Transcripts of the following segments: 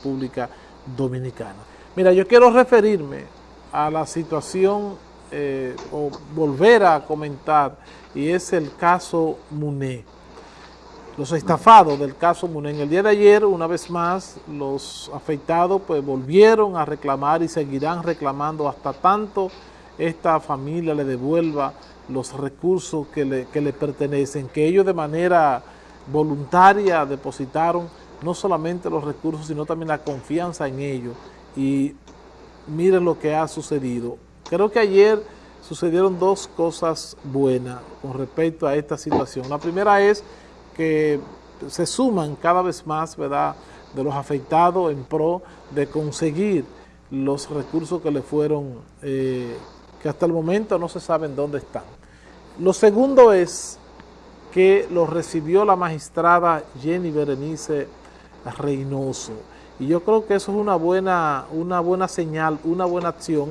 República Dominicana. Mira, yo quiero referirme a la situación eh, o volver a comentar y es el caso Muné. Los estafados del caso Muné. En el día de ayer, una vez más, los afectados pues volvieron a reclamar y seguirán reclamando hasta tanto esta familia le devuelva los recursos que le, que le pertenecen, que ellos de manera voluntaria depositaron no solamente los recursos, sino también la confianza en ellos. Y miren lo que ha sucedido. Creo que ayer sucedieron dos cosas buenas con respecto a esta situación. La primera es que se suman cada vez más, ¿verdad?, de los afectados en pro de conseguir los recursos que le fueron, eh, que hasta el momento no se saben dónde están. Lo segundo es que lo recibió la magistrada Jenny Berenice Reynoso. Y yo creo que eso es una buena, una buena señal, una buena acción,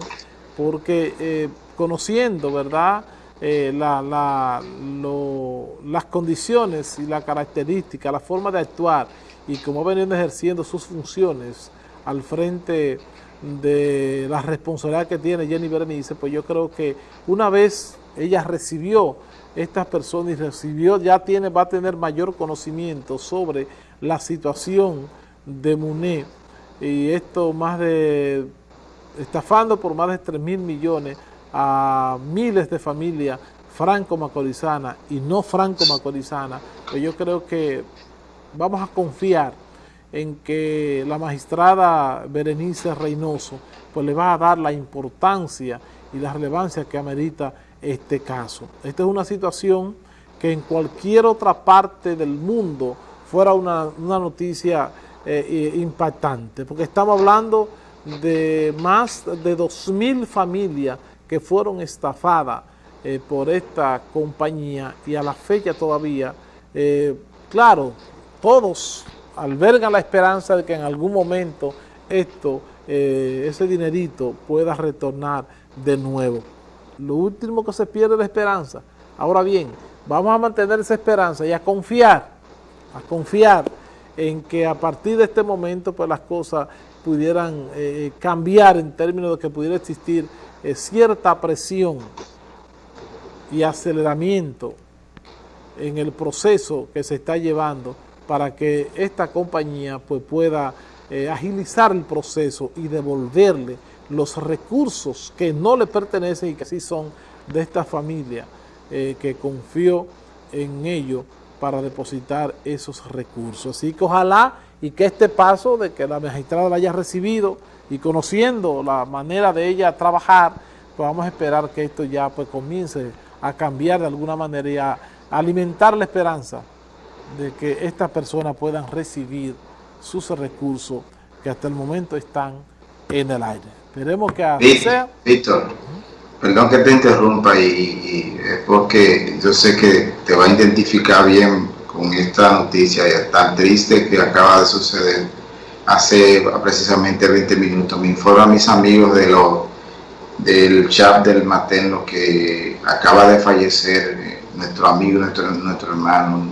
porque eh, conociendo, ¿verdad?, eh, las condiciones y la característica, la forma de actuar y cómo venido ejerciendo sus funciones al frente de la responsabilidad que tiene Jenny Berenice, pues yo creo que una vez ella recibió estas personas y recibió, ya tiene, va a tener mayor conocimiento sobre la situación de Muné. Y esto más de, estafando por más de 3 mil millones a miles de familias franco-macorizanas y no franco-macorizanas, pues yo creo que vamos a confiar en que la magistrada Berenice Reynoso pues le va a dar la importancia y la relevancia que amerita este caso. Esta es una situación que en cualquier otra parte del mundo fuera una, noticia eh, impactante, porque estamos hablando de más de 2.000 familias que fueron estafadas eh, por esta compañía y a la fecha todavía, eh, claro, todos albergan la esperanza de que en algún momento esto, ese dinerito pueda retornar de nuevo. Lo último que se pierde es la esperanza. Ahora bien, vamos a mantener esa esperanza y a confiar a confiar en que a partir de este momento pues las cosas pudieran eh, eh, cambiar en términos de que pudiera existir eh, cierta presión y aceleramiento en el proceso que se está llevando para que esta compañía pues, pueda agilizar el proceso y devolverle los recursos que no le pertenecen y que sí son de esta familia que confió en ello para depositar esos recursos. Así que ojalá y que este paso de que la magistrada la haya recibido y conociendo la manera de ella trabajar, pues vamos a esperar que esto ya pues comience a cambiar de alguna manera y a alimentar la esperanza de que estas personas puedan recibir sus recursos que hasta el momento están en el aire. Esperemos que sea. Víctor, Perdón que te interrumpa y, es porque yo sé que te va a identificar bien con esta noticia tan triste que acaba de suceder hace precisamente 20 minutos. Me informa a mis amigos de lo, del chat del materno que acaba de fallecer eh, nuestro amigo, nuestro, nuestro hermano,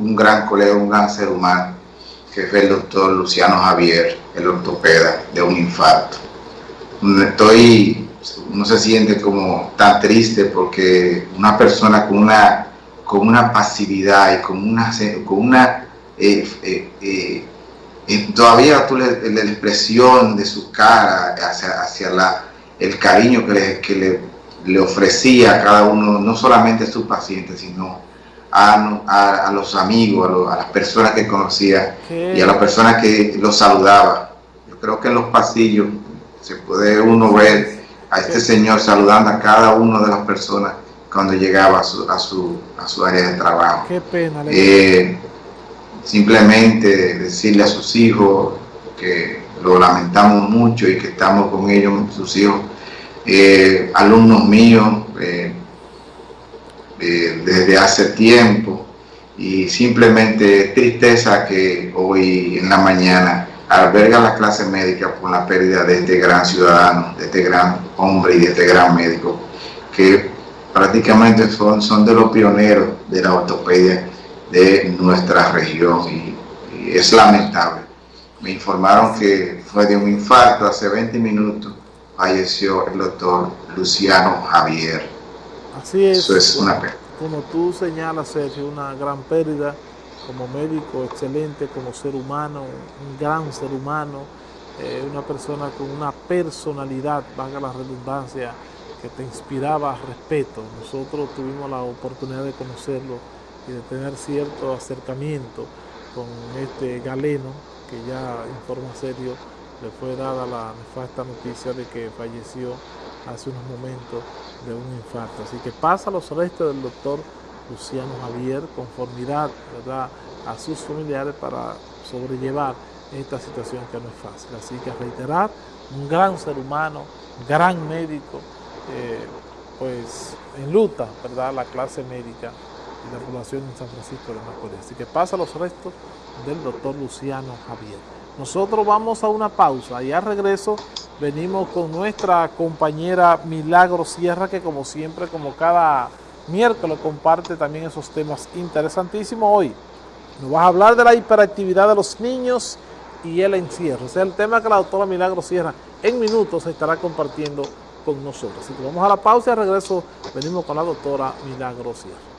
un gran colega, un gran ser humano, que fue el doctor Luciano Javier, el ortopeda, de un infarto. Estoy uno se siente como tan triste porque una persona con una, con una pasividad y con una, con una eh, eh, eh, todavía tú le, la expresión de su cara hacia, hacia la, el cariño que, le, que le, le, ofrecía a cada uno, no solamente a sus pacientes, sino a, a, los amigos, a, las personas que conocía y a las personas que lo saludaba. Yo creo que en los pasillos se puede uno ver a este señor saludando a cada una de las personas cuando llegaba a su, a su, a su área de trabajo. Qué pena. Eh, simplemente decirle a sus hijos que lo lamentamos mucho y que estamos con ellos, sus hijos, eh, alumnos míos, eh, desde hace tiempo, y simplemente tristeza que hoy en la mañana alberga la clase médica por la pérdida de este gran ciudadano, de este gran hombre y de este gran médico, que prácticamente son, son de los pioneros de la ortopedia de nuestra región y, es lamentable. Me informaron que fue de un infarto hace 20 minutos. Falleció el doctor Luciano Javier. Así es. Eso es una pena. Como tú señalas, Sergio, una gran pérdida como médico excelente, como ser humano, un gran ser humano, eh, una persona con una personalidad, valga la redundancia, que te inspiraba respeto. Nosotros tuvimos la oportunidad de conocerlo y de tener cierto acercamiento con este galeno, que ya en forma serio le fue dada la nefasta noticia de que falleció hace unos momentos de un infarto. Así que pasa los restos del doctor Luciano Javier, conformidad a sus familiares para sobrellevar esta situación que no es fácil. Así que reiterar, un gran ser humano, gran médico, eh, pues en luta, ¿verdad?, la clase médica y la población en San Francisco de Macorís. Así que pasa los restos del doctor Luciano Javier. Nosotros vamos a una pausa y al regreso venimos con nuestra compañera Milagro Sierra, que como siempre, como cada miércoles, comparte también esos temas interesantísimos. Hoy nos vas a hablar de la hiperactividad de los niños y el encierro. Ese es el tema que la doctora Milagro Sierra en minutos estará compartiendo con nosotros. Así que vamos a la pausa y al regreso venimos con la doctora Milagro Sierra.